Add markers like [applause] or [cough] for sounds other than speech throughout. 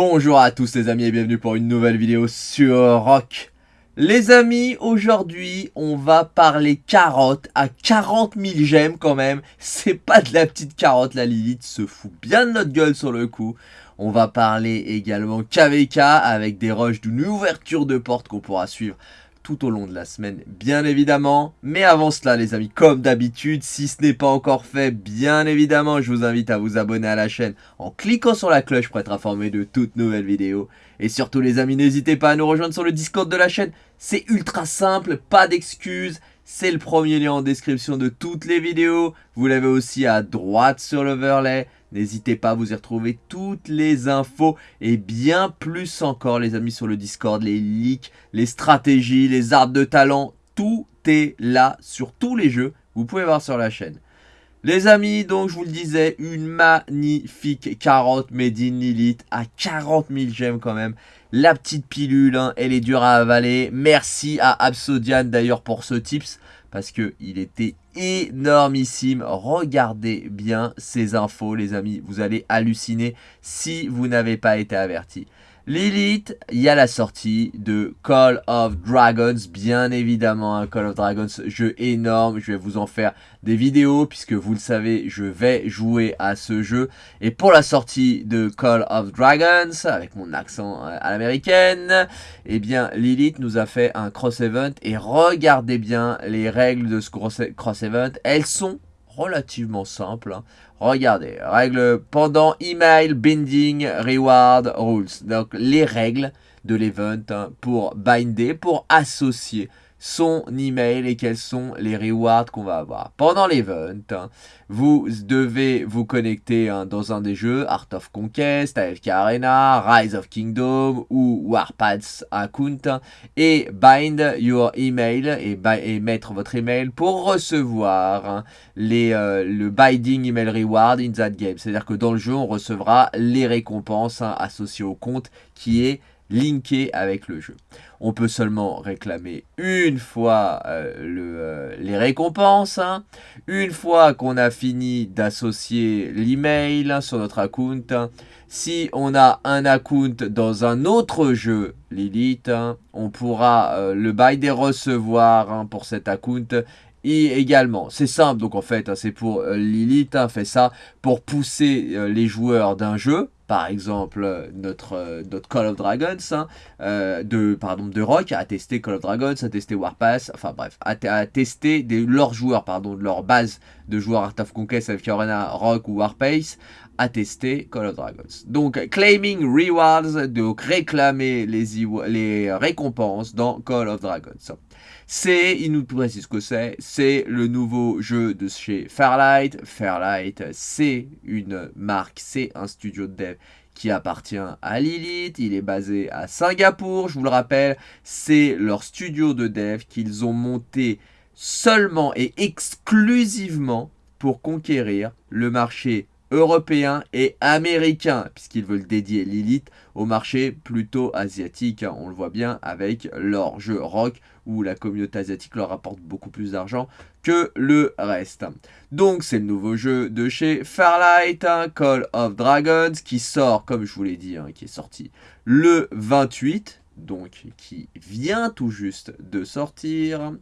Bonjour à tous les amis et bienvenue pour une nouvelle vidéo sur Rock. Les amis, aujourd'hui, on va parler carotte à 40 000 j'aime quand même. C'est pas de la petite carotte, la Lilith se fout bien de notre gueule sur le coup. On va parler également KVK avec des rushs d'une ouverture de porte qu'on pourra suivre tout au long de la semaine, bien évidemment. Mais avant cela, les amis, comme d'habitude, si ce n'est pas encore fait, bien évidemment, je vous invite à vous abonner à la chaîne en cliquant sur la cloche pour être informé de toutes nouvelles vidéos. Et surtout, les amis, n'hésitez pas à nous rejoindre sur le Discord de la chaîne. C'est ultra simple, pas d'excuses. C'est le premier lien en description de toutes les vidéos. Vous l'avez aussi à droite sur l'overlay. N'hésitez pas à vous y retrouver toutes les infos et bien plus encore les amis sur le Discord, les leaks, les stratégies, les arts de talent, tout est là sur tous les jeux, vous pouvez voir sur la chaîne. Les amis, donc je vous le disais, une magnifique carotte made Lilith à 40 000 gemmes quand même. La petite pilule, hein, elle est dure à avaler. Merci à Absodian d'ailleurs pour ce tips parce qu'il était énormissime. Regardez bien ces infos, les amis. Vous allez halluciner si vous n'avez pas été averti. Lilith, il y a la sortie de Call of Dragons, bien évidemment, un Call of Dragons, jeu énorme, je vais vous en faire des vidéos, puisque vous le savez, je vais jouer à ce jeu, et pour la sortie de Call of Dragons, avec mon accent euh, à l'américaine, eh bien, Lilith nous a fait un cross-event, et regardez bien les règles de ce cross-event, elles sont relativement simples, hein. Regardez, règle pendant email binding reward rules. Donc les règles de l'event hein, pour binder, pour associer son email et quels sont les rewards qu'on va avoir. Pendant l'event, hein, vous devez vous connecter hein, dans un des jeux, Art of Conquest, AFK Arena, Rise of Kingdom ou Warpaths account hein, et bind your email et, et, mettre votre email pour recevoir les, euh, le binding email reward in that game. C'est-à-dire que dans le jeu, on recevra les récompenses associées au compte qui est linké avec le jeu. On peut seulement réclamer une fois euh, euh, les récompenses, hein. une fois qu'on a fini d'associer l'email hein, sur notre account. Hein. Si on a un account dans un autre jeu Lilith, on pourra euh, le bail des recevoir pour cet account et également, c'est simple, donc en fait, c'est pour Lilith, fait ça pour pousser les joueurs d'un jeu, par exemple euh, notre, euh, notre Call of Dragons, hein, euh, de, pardon, de Rock, a testé Call of Dragons, a testé Warpass, enfin bref, a, testé leurs joueurs, pardon, de leur base de joueurs Art of Conquest avec Arena, Rock ou Warpace, a testé Call of Dragons. Donc, claiming rewards, donc réclamer les, les récompenses dans Call of Dragons. C'est, il nous précise ce que c'est, c'est le nouveau jeu de chez Fairlight. Fairlight, c'est une marque, c'est un studio de dev qui appartient à Lilith, il est basé à Singapour, je vous le rappelle, c'est leur studio de dev qu'ils ont monté seulement et exclusivement pour conquérir le marché européen et américain, puisqu'ils veulent dédier Lilith au marché plutôt asiatique. Hein. On le voit bien avec leur jeu rock, où la communauté asiatique leur apporte beaucoup plus d'argent que le reste. Donc c'est le nouveau jeu de chez Farlight, hein, Call of Dragons, qui sort, comme je vous l'ai dit, hein, qui est sorti le 28, donc qui vient tout juste de sortir.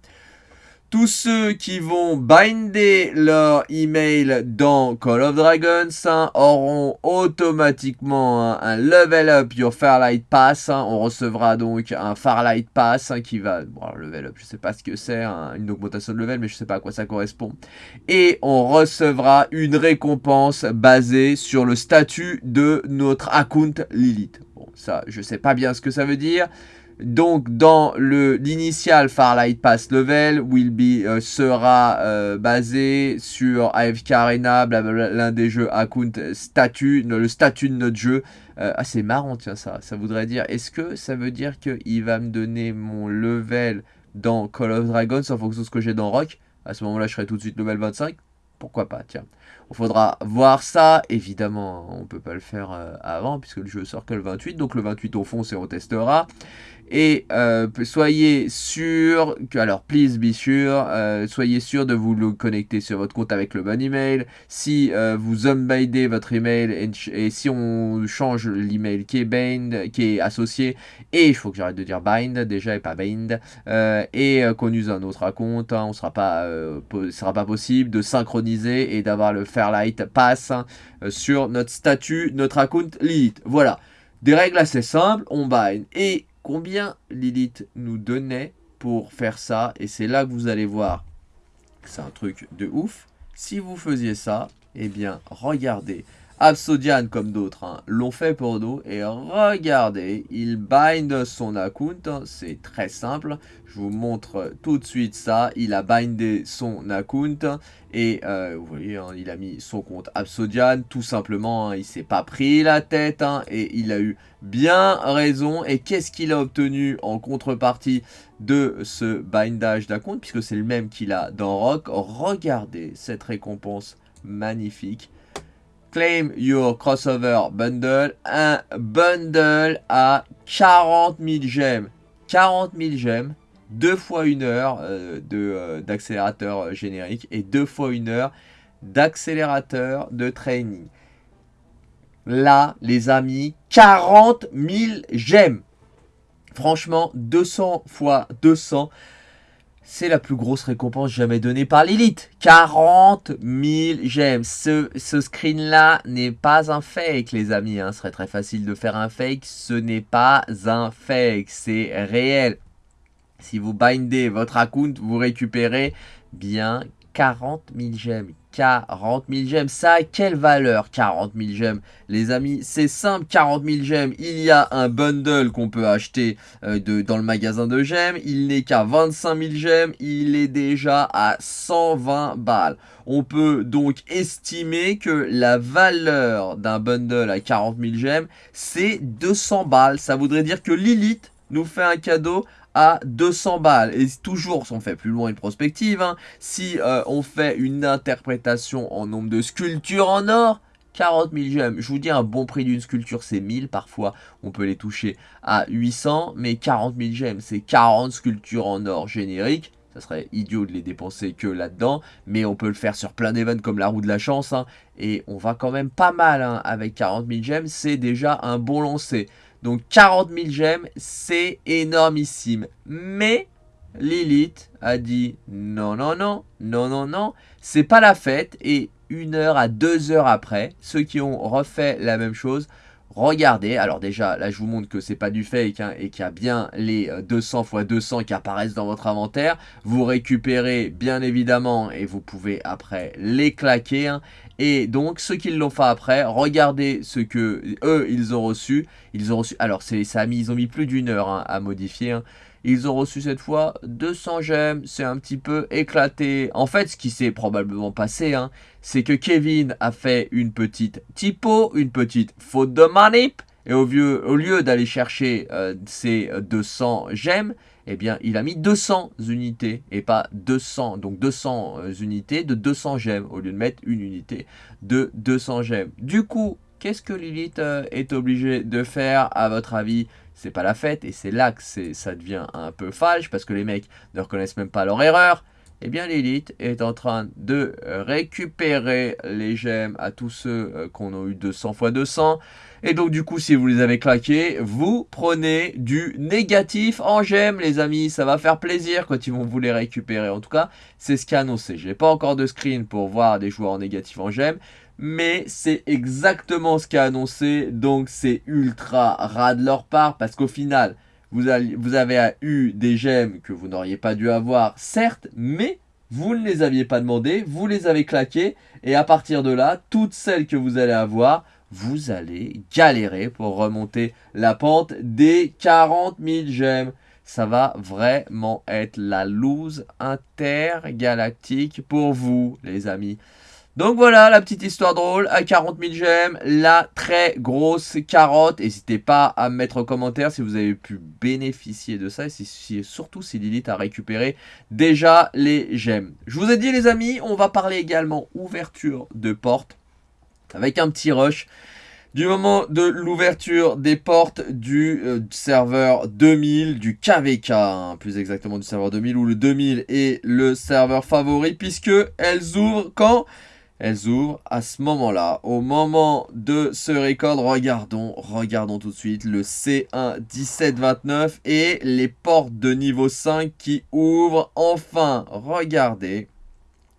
Tous ceux qui vont binder leur email dans Call of Dragons hein, auront automatiquement un, level up your Farlight Pass. Hein. On recevra donc un Farlight Pass hein, qui va... Bon, level up, je sais pas ce que c'est, une augmentation de level, mais je sais pas à quoi ça correspond. Et on recevra une récompense basée sur le statut de notre account Lilith. Bon, ça, je sais pas bien ce que ça veut dire. Donc dans l'initial Farlight Pass Level, will be euh, sera euh, basé sur AFK Arena, l'un des jeux account statut, le statut de notre jeu. Euh, ah c'est marrant tiens ça, ça voudrait dire, est-ce que ça veut dire qu'il va me donner mon level dans Call of Dragons en fonction de ce que j'ai dans Rock? À ce moment-là je serai tout de suite level 25 pourquoi pas, tiens. Il faudra voir ça, évidemment, on peut pas le faire avant, puisque le jeu sort que le 28, donc le 28 on fonce et on testera. Et euh, soyez sûr, que, alors please be sûr, euh, soyez sûr de vous connecter sur votre compte avec le bon email. Si euh, vous unbindez votre email et, si on change l'email qui est bind, qui est associé, et il faut que j'arrête de dire bind déjà et pas bind, et qu'on use un autre compte, hein, on sera pas, sera pas possible de synchroniser et d'avoir le Fairlight Pass hein, sur notre statut, notre account Lilith. Voilà. Des règles assez simples, on bind. Et combien Lilith nous donnait pour faire ça. Et c'est là que vous allez voir c'est un truc de ouf. Si vous faisiez ça, eh bien, regardez. Absodian, comme d'autres, hein, l'ont fait pour nous. Et regardez, il bind son account. Hein, c'est très simple. Je vous montre tout de suite ça. Il a bindé son account. Et euh, vous voyez, hein, il a mis son compte Absodian. Tout simplement, il s'est pas pris la tête. et il a eu bien raison. Et qu'est-ce qu'il a obtenu en contrepartie de ce bindage d'account Puisque c'est le même qu'il a dans Rock? Regardez cette récompense magnifique. Claim your crossover bundle. Un bundle à 40 000 gemmes. 40 000 gemmes. Deux fois une heure euh, euh, d'accélérateur générique et deux fois une heure d'accélérateur de training. Là, les amis, 40 000 gemmes. Franchement, 200 fois 200, c'est la plus grosse récompense jamais donnée par l'élite. 40 000 gemmes. Ce, screen-là n'est pas un fake, les amis. Hein. Ce serait très facile de faire un fake. Ce n'est pas un fake, c'est réel. Si vous bindez votre account, vous récupérez bien 40 000 gemmes. 40 000 gemmes. Ça a quelle valeur 40 000 gemmes? Les amis, c'est simple, 40 000 gemmes. Il y a un bundle qu'on peut acheter euh, de, dans le magasin de gemmes. Il n'est qu'à 25 000 gemmes. Il est déjà à 120 balles. On peut donc estimer que la valeur d'un bundle à 40 000 gemmes, c'est 200 balles. Ça voudrait dire que Lilith nous fait un cadeau à 200 balles. Et toujours, si on fait plus loin une prospective, hein, si euh, on fait une interprétation en nombre de sculptures en or, 40 000 gemmes. Je vous dis, un bon prix d'une sculpture, c'est 1000. Parfois, on peut les toucher à 800. Mais 40 000 gemmes, c'est 40 sculptures en or génériques. Ça serait idiot de les dépenser que là-dedans. Mais on peut le faire sur plein d'événements comme la roue de la chance. Hein. et on va quand même pas mal hein, avec 40 000 gemmes. C'est déjà un bon lancer. Donc 40 000 gemmes, c'est énormissime. Mais Lilith a dit non, non, non, non, non, non, c'est pas la fête. Et une heure à deux heures après, ceux qui ont refait la même chose, regardez. Alors déjà, là je vous montre que c'est pas du fake hein, et qu'il y a bien les 200 x 200 qui apparaissent dans votre inventaire. Vous récupérez bien évidemment et vous pouvez après les claquer. Hein. Et donc, ceux qui l'ont fait après, regardez ce que eux, ils ont reçu. Ils ont reçu, alors ça a mis, ils ont mis plus d'une heure hein, à modifier. Hein. Ils ont reçu cette fois 200 gemmes, c'est un petit peu éclaté. En fait, ce qui s'est probablement passé, hein, c'est que Kevin a fait une petite typo, une petite faute de manip. Et au, au lieu d'aller chercher euh, ces 200 gemmes, eh bien, il a mis 200 unités et pas 200, donc 200 euh, unités de 200 gemmes au lieu de mettre une unité de 200 gemmes. Du coup, qu'est-ce que Lilith euh, est obligé de faire à votre avis? C'est pas la fête et c'est là que ça devient un peu falche parce que les mecs ne reconnaissent même pas leur erreur eh bien Lilith est en train de récupérer les gemmes à tous ceux euh, qu'on a eu 200 x 200. Et donc du coup, si vous les avez claqués, vous prenez du négatif en gemmes, les amis. Ça va faire plaisir quand ils vont vous les récupérer. En tout cas, c'est ce qui est annoncé. Je n'ai pas encore de screen pour voir des joueurs en négatif en gemmes. Mais c'est exactement ce est annoncé. Donc c'est ultra ras de leur part. Parce qu'au final, vous, avez, eu des gemmes que vous n'auriez pas dû avoir, certes, mais vous ne les aviez pas demandé, vous les avez claquées, et à partir de là, toutes celles que vous allez avoir, vous allez galérer pour remonter la pente des 40 000 gemmes. Ça va vraiment être la loose intergalactique pour vous, les amis. Donc voilà la petite histoire drôle à 40 000 gemmes, la très grosse carotte. N'hésitez pas à mettre en commentaire si vous avez pu bénéficier de ça et si, surtout si Lilith a récupéré déjà les gemmes. Je vous ai dit les amis, on va parler également ouverture de porte avec un petit rush. du moment de l'ouverture des portes du euh, serveur 2000, du KVK, hein, plus exactement du serveur 2000, où le 2000 est le serveur favori, puisque elles ouvrent quand? Elles ouvrent à ce moment-là. Au moment de ce record, regardons, regardons tout de suite le C1 1729 et les portes de niveau 5 qui ouvrent enfin. Regardez.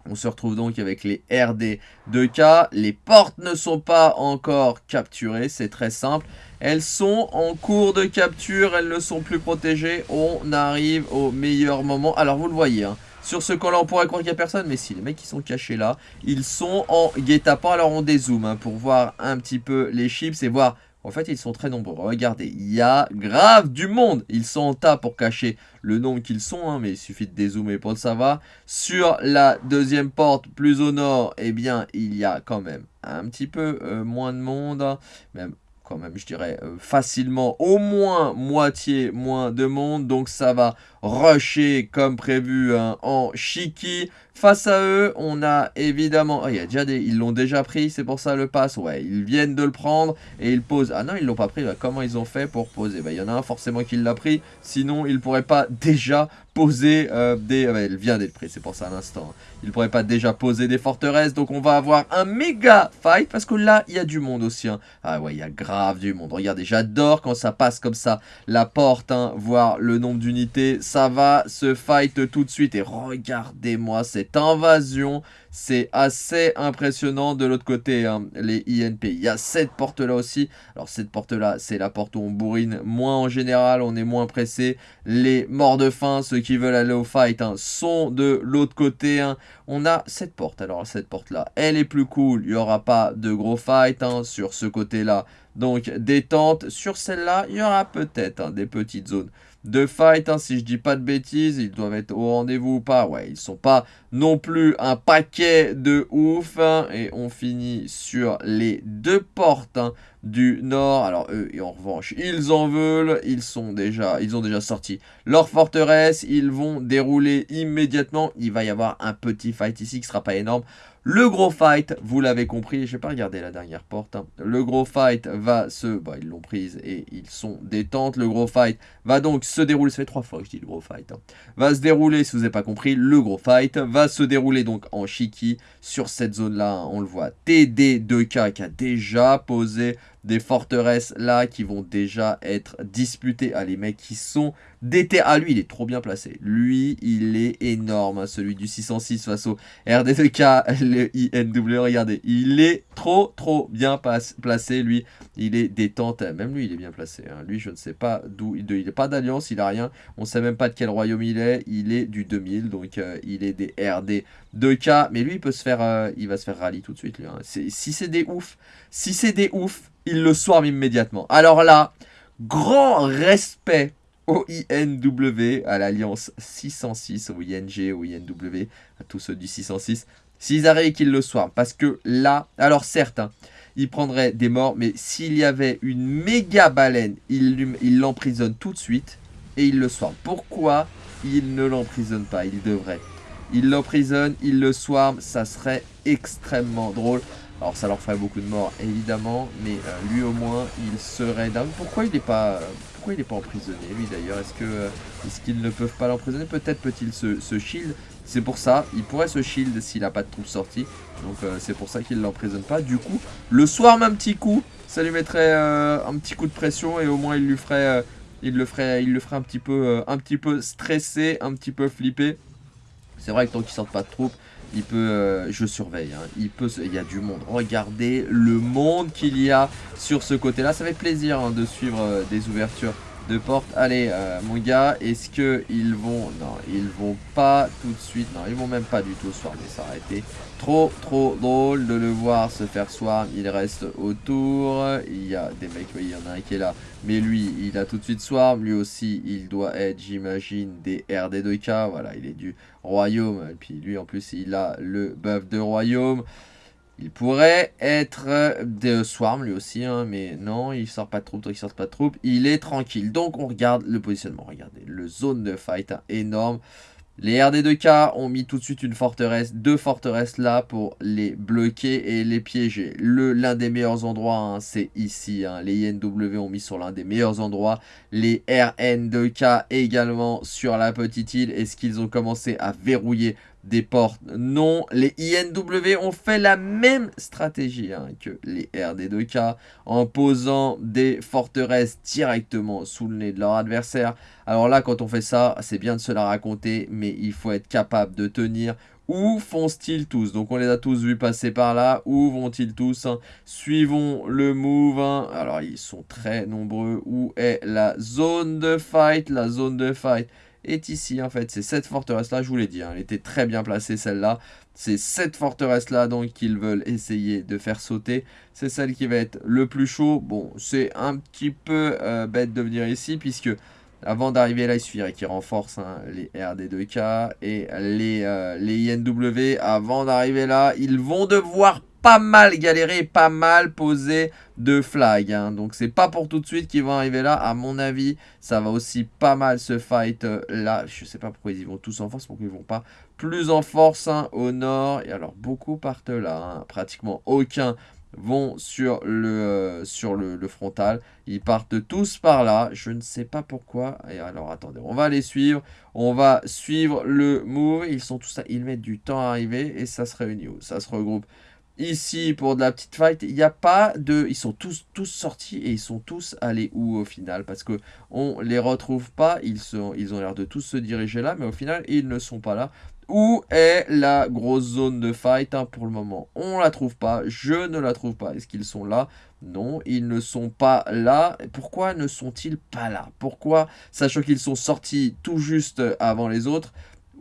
On se retrouve donc avec les RD 2K. Les portes ne sont pas encore capturées, c'est très simple. Elles sont en cours de capture, elles ne sont plus protégées. On arrive au meilleur moment. Alors vous le voyez, hein, sur ce camp-là, on pourrait croire qu'il n'y a personne, mais si, les mecs qui sont cachés là, ils sont en guet-apens. Alors on dézoome hein, pour voir un petit peu les chips et voir en fait, ils sont très nombreux. Regardez, il y a grave du monde. Ils sont en tas pour cacher le nombre qu'ils sont, hein, mais il suffit de dézoomer pour le savoir. Sur la deuxième porte, plus au nord, eh bien, il y a quand même un petit peu euh, moins de monde. Hein. Même quand même, je dirais, euh, facilement au moins moitié moins de monde. Donc ça va rusher comme prévu hein, en Shiki. Face à eux, on a évidemment... Oh, il y a déjà des... Ils l'ont déjà pris, c'est pour ça le pass. Ouais, ils viennent de le prendre et ils posent... Ah non, ils l'ont pas pris. Comment ils ont fait pour poser? Bah, Il y en a un forcément qui l'a pris. Sinon, il pourrait pas déjà poser euh, des... Ah, bah, elle vient d'être prise, c'est pour ça à l'instant. Il pourrait pas déjà poser des forteresses. Donc on va avoir un méga fight. Parce que là, il y a du monde aussi. Hein. Ah ouais, il y a grave du monde. Regardez, j'adore quand ça passe comme ça. La porte, hein, voir le nombre d'unités. Va se fight tout de suite. Et regardez-moi cette invasion. C'est assez impressionnant de l'autre côté, hein, les INP. Il y a cette porte-là aussi. Alors cette porte-là, c'est la porte où on bourrine moins en général, on est moins pressé. Les morts de faim, ceux qui veulent aller au fight, hein, sont de l'autre côté. Hein. On a cette porte. Alors cette porte-là, elle est plus cool. Il n'y aura pas de gros fight sur ce côté-là. Donc détente. Sur celle-là, il y aura peut-être des petites zones de fight. Hein, si je dis pas de bêtises, ils doivent être au rendez-vous ou pas. Ouais, ils sont pas non plus un paquet de ouf. Hein, et on finit sur les deux portes hein, du nord. Alors eux, en revanche, ils en veulent. Ils sont déjà, ils ont déjà sorti leur forteresse. Ils vont dérouler immédiatement. Il va y avoir un petit fight ici qui sera pas énorme. Le gros fight, vous l'avez compris, je vais pas regarder la dernière porte. Hein. Le gros fight va se... Bah, ils l'ont prise et ils sont détentes. Le gros fight va donc se dérouler... Ça fait trois fois que je dis le gros fight. Hein. Va se dérouler, si vous n'avez pas compris, le gros fight va se dérouler donc en Shiki. Sur cette zone-là, hein, on le voit, TD2K qui a déjà posé des forteresses là qui vont déjà être disputées. Ah, les mecs qui sont déter... Ah, lui, il est trop bien placé. Lui, il est énorme, hein, celui du 606 face au RD2K, [laughs] le INW. Regardez, il est trop, trop bien placé, lui. Il est détente. Même lui, il est bien placé. Hein. Lui, je ne sais pas d'où... Il n'est pas d'alliance, il a rien. On ne sait même pas de quel royaume il est. Il est du 2000, donc euh, il est des RD2K. Mais lui, il peut se faire... Euh, il va se faire rallye tout de suite. Hein. Si c'est des ouf, si c'est des ouf, il le swarm immédiatement. Alors là, grand respect au INW, à l'alliance 606, au ING, au INW, à tous ceux du 606, s'ils arrivent qu'ils le swarm. Parce que là, alors certes, hein, il prendrait des morts, mais s'il y avait une méga baleine, il l'emprisonne tout de suite et il le swarm. Pourquoi il ne l'emprisonne pas? Il devrait. Il l'emprisonne, il le swarm, ça serait extrêmement drôle. Alors ça leur ferait beaucoup de morts évidemment, mais euh, lui au moins il serait dingue. Pourquoi il n'est pas, pourquoi il est pas emprisonné lui d'ailleurs? Est-ce que est qu'ils ne peuvent pas l'emprisonner? Peut-être peut-il se, shield. C'est pour ça, il pourrait se shield s'il n'a pas de troupes sorties. Donc euh, c'est pour ça qu'il ne l'emprisonne pas. Du coup, le soir un petit coup, ça lui mettrait euh, un petit coup de pression et au moins il lui ferait, il le ferait, il le ferait un petit peu, un petit peu stressé, un petit peu flippé. C'est vrai que tant qu'il sort pas de troupes, il peut, euh, je surveille, hein. il peut, il y a du monde. Regardez le monde qu'il y a sur ce côté-là. Ça fait plaisir hein, de suivre euh, des ouvertures de porte. Allez, euh, mon gars, est-ce qu'ils vont... Non, ils vont pas tout de suite. Non, ils vont même pas du tout mais ça aurait été trop, trop drôle de le voir se faire swarm. Il reste autour. Il y a des mecs, oui, il y en a un qui est là. Mais lui, il a tout de suite swarm. Lui aussi, il doit être, j'imagine, des RD2K. Voilà, il est du royaume. Et puis lui, en plus, il a le buff de royaume. Il pourrait être de Swarm lui aussi, hein, mais non, il sort pas de troupe, donc il sort pas de troupe. Il est tranquille. Donc on regarde le positionnement. Regardez, le zone de fight, hein, énorme. Les RD2K ont mis tout de suite une forteresse, deux forteresses là pour les bloquer et les piéger. L'un des meilleurs endroits, hein, c'est ici. Les INW ont mis sur l'un des meilleurs endroits. Les RN2K également sur la petite île. Est-ce qu'ils ont commencé à verrouiller des portes. Non, les INW ont fait la même stratégie hein, que les RD2K en posant des forteresses directement sous le nez de leur adversaire. Alors là, quand on fait ça, c'est bien de se la raconter, mais il faut être capable de tenir. Où foncent-ils tous? Donc on les a tous vus passer par là. Où vont-ils tous hein? Suivons le move. Hein. Alors ils sont très nombreux. Où est la zone de fight? La zone de fight est ici en fait. C'est cette forteresse-là, je vous l'ai dit, hein, elle était très bien placée celle-là. C'est cette forteresse-là donc qu'ils veulent essayer de faire sauter. C'est celle qui va être le plus chaud. Bon, c'est un petit peu euh, bête de venir ici puisque avant d'arriver là, il suffirait qu'ils renforcent hein, les RD2K et les, euh, les INW. Avant d'arriver là, ils vont devoir pas mal galéré, pas mal posé de flag. Hein. Donc c'est pas pour tout de suite qu'ils vont arriver là. À mon avis, ça va aussi pas mal se fight euh, là. Je sais pas pourquoi ils y vont tous en force, pourquoi ils vont pas plus en force hein, au nord. Et alors beaucoup partent là, hein. pratiquement aucun vont sur le, euh, sur le, frontal. Ils partent tous par là. Je ne sais pas pourquoi. Et alors, attendez, on va les suivre. On va suivre le move. Ils sont tous là. Ils mettent du temps à arriver. Et ça se réunit Ça se regroupe Ici, pour de la petite fight, il n'y a pas de... Ils sont tous, tous sortis et ils sont tous allés où au final? Parce que on les retrouve pas, ils, ont l'air de tous se diriger là, mais au final, ils ne sont pas là. Où est la grosse zone de fight hein, pour le moment? On la trouve pas, je ne la trouve pas. Est-ce qu'ils sont là? Non, ils ne sont pas là. Pourquoi ne sont-ils pas là? Pourquoi, sachant qu'ils sont sortis tout juste avant les autres,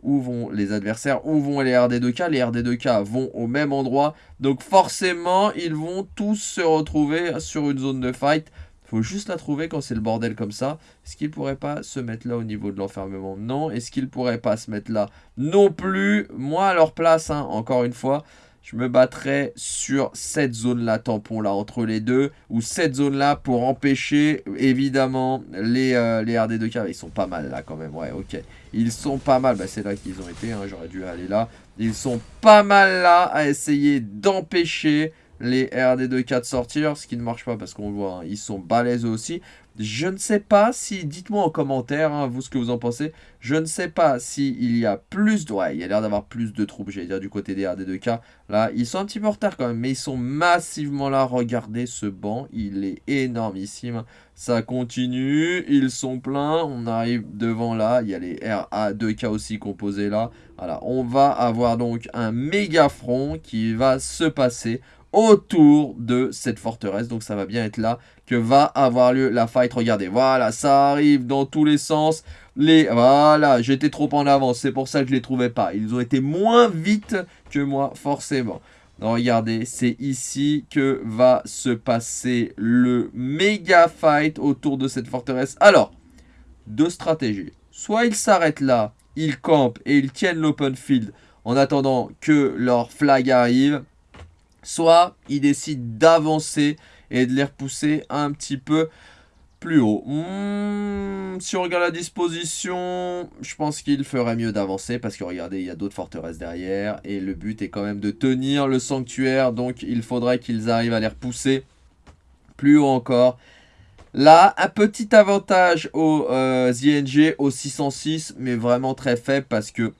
où vont les adversaires, où vont les RD2K. Les RD2K vont au même endroit. Donc forcément, ils vont tous se retrouver sur une zone de fight. faut juste la trouver quand c'est le bordel comme ça. Est-ce qu'ils pourraient pas se mettre là au niveau de l'enfermement? Non. Est-ce qu'ils pourraient pas se mettre là? Non plus. Moi, à leur place, hein, encore une fois, je me battrais sur cette zone-là, tampon là, entre les deux, ou cette zone-là pour empêcher, évidemment, les, euh, les RD2K. Ils sont pas mal là quand même, ouais, ok. Ils sont pas mal, bah, c'est là qu'ils ont été, hein, j'aurais dû aller là. Ils sont pas mal là à essayer d'empêcher les RD2K de sortir, ce qui ne marche pas parce qu'on voit, hein, ils sont balèzes aussi. Je ne sais pas si, dites-moi en commentaire, hein, vous ce que vous en pensez, je ne sais pas s'il y a plus de, ouais, il y a l'air d'avoir plus de troupes, j'allais dire, du côté des RD2K. Là, ils sont un petit peu en retard quand même, mais ils sont massivement là. Regardez ce banc, il est énormissime. Ça continue, ils sont pleins, on arrive devant là, il y a les RA2K aussi composés là. Voilà, on va avoir donc un méga front qui va se passer autour de cette forteresse. Donc ça va bien être là que va avoir lieu la fight. Regardez, voilà, ça arrive dans tous les sens. Les, voilà, j'étais trop en avance, c'est pour ça que je ne les trouvais pas. Ils ont été moins vite que moi, forcément. regardez, c'est ici que va se passer le méga fight autour de cette forteresse. Alors, deux stratégies. Soit ils s'arrêtent là, ils campent et ils tiennent l'open field en attendant que leur flag arrive soit ils décident d'avancer et de les repousser un petit peu plus haut. Hmm, si on regarde la disposition, je pense qu'il ferait mieux d'avancer parce que regardez, il y a d'autres forteresses derrière et le but est quand même de tenir le sanctuaire, donc il faudrait qu'ils arrivent à les repousser plus haut encore. Là, un petit avantage au euh, ZNG au 606, mais vraiment très faible parce que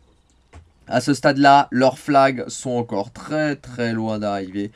à ce stade-là, leurs flags sont encore très très loin d'arriver.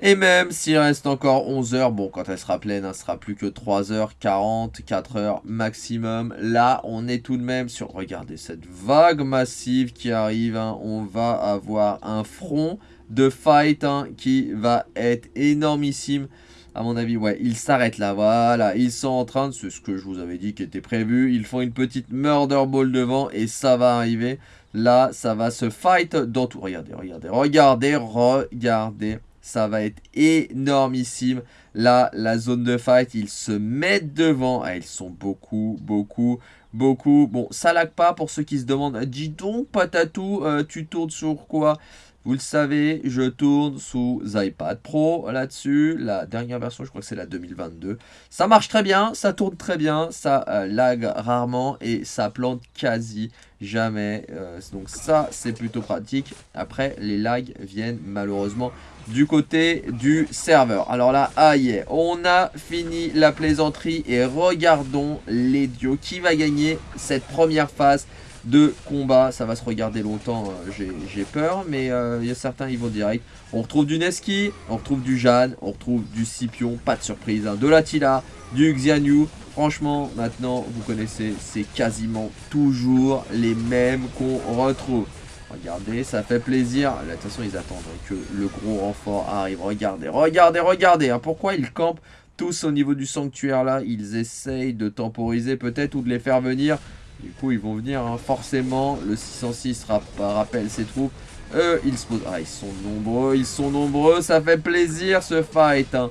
Et même s'il reste encore 11 heures, bon quand elle sera pleine, elle sera plus que 3 heures 40, 4 heures maximum. Là, on est tout de même sur, regardez cette vague massive qui arrive. Hein. On va avoir un front de fight hein, qui va être énormissime. À mon avis, ouais, ils s'arrêtent là, voilà. Ils sont en train de, c'est ce que je vous avais dit qui était prévu. Ils font une petite murder ball devant et ça va arriver. Là, ça va se fight dans tout. Regardez, regardez, regardez, regardez. Ça va être énormissime. Là, la zone de fight, ils se mettent devant. Ah, ils sont beaucoup, beaucoup, beaucoup. Bon, ça lag pas pour ceux qui se demandent. Dis donc, Patatou, euh, tu tournes sur quoi? Vous le savez, je tourne sous iPad Pro là-dessus. La dernière version, je crois que c'est la 2022. Ça marche très bien, ça tourne très bien, ça euh, lag rarement et ça plante quasi jamais. Euh, donc ça, c'est plutôt pratique. Après, les lags viennent malheureusement du côté du serveur. Alors là, aïe, on a fini la plaisanterie et regardons les. Qui va gagner cette première phase de combat. Ça va se regarder longtemps, euh, j'ai peur, mais euh, il y a certains, ils vont direct. On retrouve du Neski, on retrouve du Jeanne, on retrouve du Scipion, pas de surprise. Hein. De l'Attila, du Xianyu. Franchement, maintenant, vous connaissez, c'est quasiment toujours les mêmes qu'on retrouve. Regardez, ça fait plaisir. De toute façon, ils attendent que le gros renfort arrive. Regardez, regardez, regardez. Hein. Pourquoi ils campent tous au niveau du sanctuaire là? Ils essayent de temporiser peut-être ou de les faire venir. Du coup, ils vont venir, hein. forcément. Le 606 rappelle ses troupes. Eux, ils se posent... Ah, ils sont nombreux, ils sont nombreux. Ça fait plaisir, ce fight. Hein.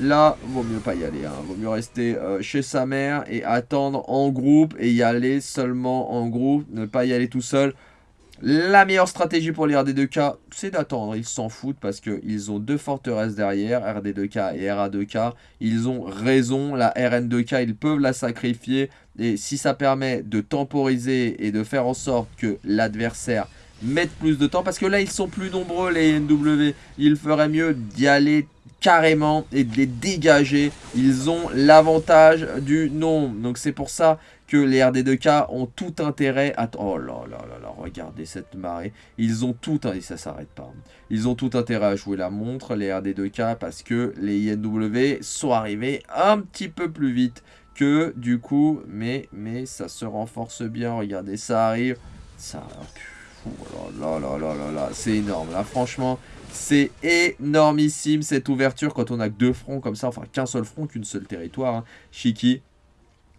Là, vaut mieux pas y aller. Hein. Vaut mieux rester euh, chez sa mère et attendre en groupe. Et y aller seulement en groupe. Ne pas y aller tout seul. La meilleure stratégie pour les RD2K, c'est d'attendre. Ils s'en foutent parce qu'ils ont deux forteresses derrière, RD2K et RA2K. Ils ont raison, la RN2K, ils peuvent la sacrifier. Et si ça permet de temporiser et de faire en sorte que l'adversaire mette plus de temps, parce que là, ils sont plus nombreux, les NW, il ferait mieux d'y aller carrément et de les dégager. Ils ont l'avantage du nombre. Donc c'est pour ça que les RD2K ont tout intérêt à... Oh là là là là, regardez cette marée. Ils ont tout... Et ça s'arrête pas. Ils ont tout intérêt à jouer la montre, les RD2K, parce que les INW sont arrivés un petit peu plus vite du coup... Mais, mais ça se renforce bien. Regardez, ça arrive. Ça... Oh là là là là là c'est énorme. Là, franchement, c'est énormissime cette ouverture quand on a que deux fronts comme ça. Enfin, qu'un seul front, qu'une seule territoire. Hein. Shiki,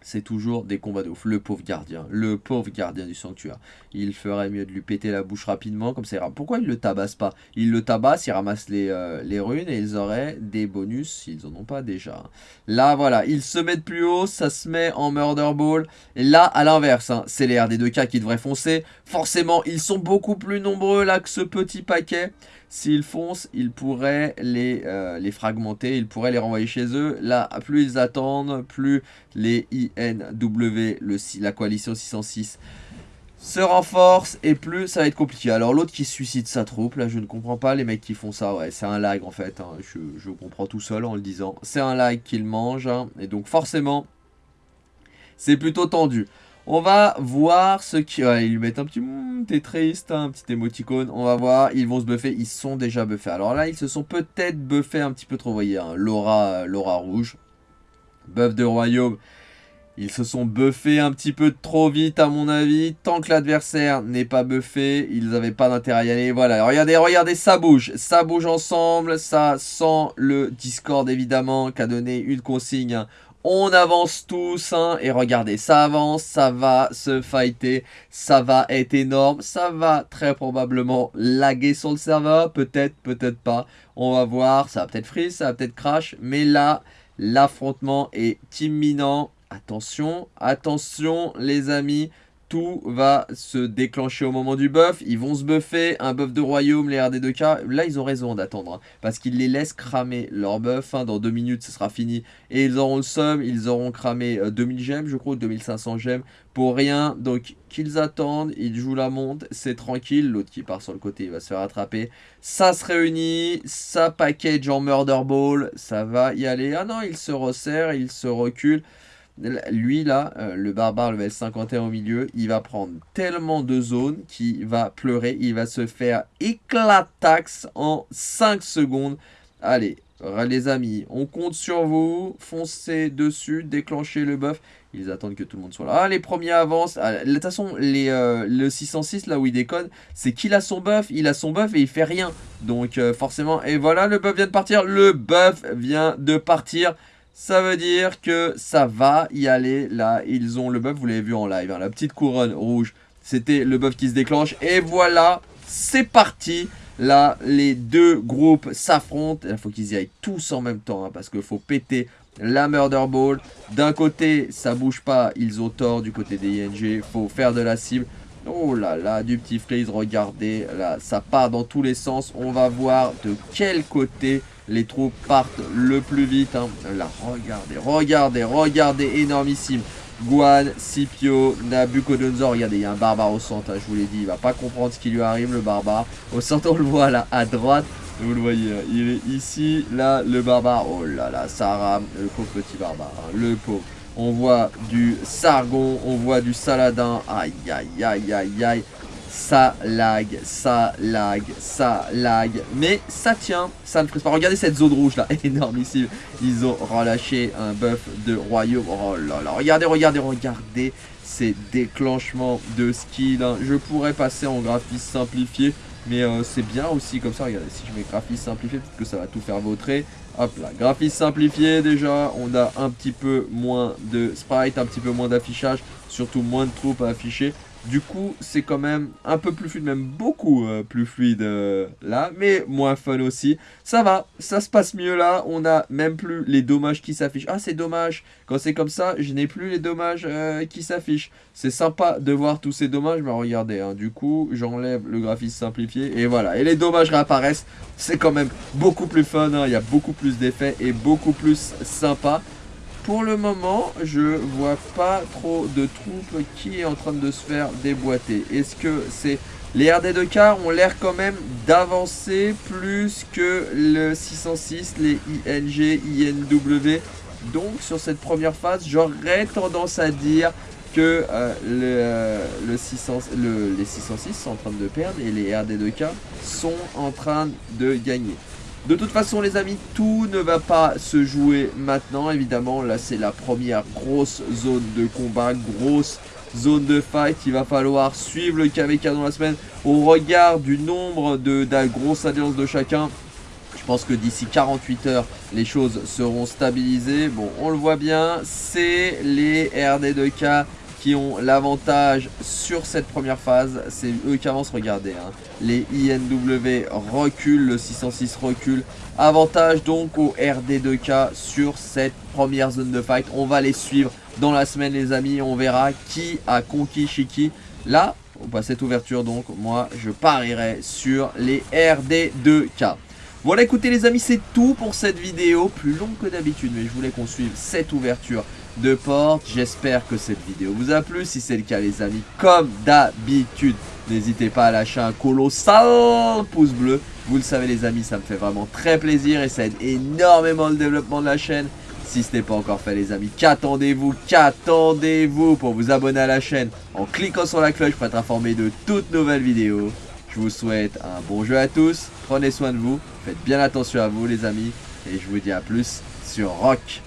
c'est toujours des combats de ouf. Le pauvre gardien, le pauvre gardien du sanctuaire. Il ferait mieux de lui péter la bouche rapidement, comme ça ira. Pourquoi il le tabasse pas? Il le tabasse, il ramasse les, euh, runes et ils auraient des bonus s'ils en ont pas déjà. Là, voilà, ils se mettent plus haut, ça se met en Murder Ball. Et là, à l'inverse, hein, c'est les RD2K qui devraient foncer. Forcément, ils sont beaucoup plus nombreux là que ce petit paquet. S'ils foncent, ils pourraient les, euh, les fragmenter, ils pourraient les renvoyer chez eux. Là, plus ils attendent, plus les INW, le, la coalition 606, se renforcent et plus ça va être compliqué. Alors l'autre qui suicide sa troupe, là je ne comprends pas les mecs qui font ça, ouais c'est un lag en fait, hein. je, comprends tout seul en le disant. C'est un lag qu'ils mangent, hein. et donc forcément c'est plutôt tendu. On va voir ce qui... ils lui mettent un petit... Hmm, t'es triste, hein, un petit émoticône. On va voir, ils vont se buffer. Ils sont déjà buffés. Alors là, ils se sont peut-être buffés un petit peu trop, vous voyez. Laura, Laura rouge. Buff de royaume. Ils se sont buffés un petit peu trop vite à mon avis. Tant que l'adversaire n'est pas buffé, ils n'avaient pas d'intérêt à y aller. Voilà, regardez, regardez, ça bouge. Ça bouge ensemble. Ça sent le Discord évidemment qui a donné une consigne. On avance tous, hein, et regardez, ça avance, ça va se fighter, ça va être énorme, ça va très probablement laguer sur le serveur, peut-être, peut-être pas, on va voir, ça va peut-être freeze, ça va peut-être crash, mais là, l'affrontement est imminent, attention, attention les amis, tout va se déclencher au moment du buff. Ils vont se buffer. Un buff de royaume, les RD2K. Là, ils ont raison d'attendre. Hein, parce qu'ils les laissent cramer leur buff. Hein. dans deux minutes, ce sera fini. Et ils auront le somme. Ils auront cramé 2000 euh, gemmes, je crois, 2500 gemmes. Pour rien. Donc, qu'ils attendent. Ils jouent la monte. C'est tranquille. L'autre qui part sur le côté, il va se faire attraper. Ça se réunit. Ça package en murder ball. Ça va y aller. Ah non, il se resserre. Il se recule. Lui, là, euh, le barbare level 51 au milieu, il va prendre tellement de zones qu'il va pleurer. Il va se faire éclatax en 5 secondes. Allez, les amis, on compte sur vous. Foncez dessus, déclenchez le buff. Ils attendent que tout le monde soit là. Ah, les premiers avancent. Ah, de toute façon, les, euh, le 606, là où il déconne, c'est qu'il a son buff. Il a son buff et il fait rien. Donc, euh, forcément, et voilà, le buff vient de partir. Le buff vient de partir. Ça veut dire que ça va y aller. Là, ils ont le buff, vous l'avez vu en live. Hein, la petite couronne rouge, c'était le buff qui se déclenche. Et voilà, c'est parti Là, les deux groupes s'affrontent. Il faut qu'ils y aillent tous en même temps, hein, parce qu'il faut péter la Murder Ball. D'un côté, ça bouge pas, ils ont tort. Du côté des ING, faut faire de la cible. Oh là là, du petit freeze, regardez, là, ça part dans tous les sens. On va voir de quel côté les troupes partent le plus vite. Hein. Là, regardez, regardez, regardez, énormissime. Guan, Scipio, Nabucodonosor. Regardez, il y a un barbare au centre, hein, je vous l'ai dit. Il va pas comprendre ce qui lui arrive, le barbare. Au centre, on le voit là, à droite. Vous le voyez, hein. il est ici, là, le barbare. Oh là là, ça le pauvre petit barbare, le pauvre. On voit du Sargon, on voit du Saladin. Aïe, aïe, aïe, aïe, aïe. Ça lag, ça lag, ça lag. Mais ça tient, ça ne frise pas. Regardez cette zone rouge là, [laughs] énormissime. Ils ont relâché un buff de royaume. Oh là là, regardez, regardez, regardez ces déclenchements de skill. Je pourrais passer en graphisme simplifié. Mais euh, c'est bien aussi comme ça, regardez, si je mets graphisme simplifié, peut-être que ça va tout faire vautrer. Hop là, graphisme simplifié déjà, on a un petit peu moins de sprite, un petit peu moins d'affichage, surtout moins de troupes à afficher. Du coup, c'est quand même un peu plus fluide, même beaucoup euh, plus fluide euh, là, mais moins fun aussi. Ça va, ça se passe mieux là, on a même plus les dommages qui s'affichent. Ah, c'est dommage, quand c'est comme ça, je n'ai plus les dommages euh, qui s'affichent. C'est sympa de voir tous ces dommages, mais regardez, hein, du coup, j'enlève le graphisme simplifié, et voilà. Et les dommages réapparaissent, c'est quand même beaucoup plus fun, hein. il y a beaucoup plus d'effets et beaucoup plus sympa. Pour le moment, je vois pas trop de troupes qui est en train de se faire déboîter. Est-ce que c'est... Les RD2K ont l'air quand même d'avancer plus que le 606, les ING, INW. Donc sur cette première phase, j'aurais tendance à dire que euh, le, le, 600, le, les 606 sont en train de perdre et les RD2K sont en train de gagner. De toute façon les amis, tout ne va pas se jouer maintenant. Évidemment, là c'est la première grosse zone de combat, grosse zone de fight. Il va falloir suivre le KVK dans la semaine au regard du nombre de, de grosses alliances de chacun. Je pense que d'ici 48 heures, les choses seront stabilisées. Bon, on le voit bien, c'est les RD2K qui ont l'avantage sur cette première phase. C'est eux qui avancent, regardez. Hein. Les INW reculent, le 606 recule. Avantage donc au RD2K sur cette première zone de fight. On va les suivre dans la semaine les amis. On verra qui a conquis Shiki. Là, passe cette ouverture donc. Moi, je parierai sur les RD2K. Voilà écoutez les amis c'est tout pour cette vidéo Plus longue que d'habitude mais je voulais qu'on suive cette ouverture de porte. J'espère que cette vidéo vous a plu. Si c'est le cas les amis, comme d'habitude, n'hésitez pas à lâcher un colossal pouce bleu. Vous le savez les amis, ça me fait vraiment très plaisir et ça aide énormément le développement de la chaîne. Si ce n'est pas encore fait les amis, qu'attendez-vous Qu'attendez-vous pour vous abonner à la chaîne en cliquant sur la cloche pour être informé de toutes nouvelles vidéos Je vous souhaite un bon jeu à tous, prenez soin de vous, faites bien attention à vous les amis et je vous dis à plus sur Rock.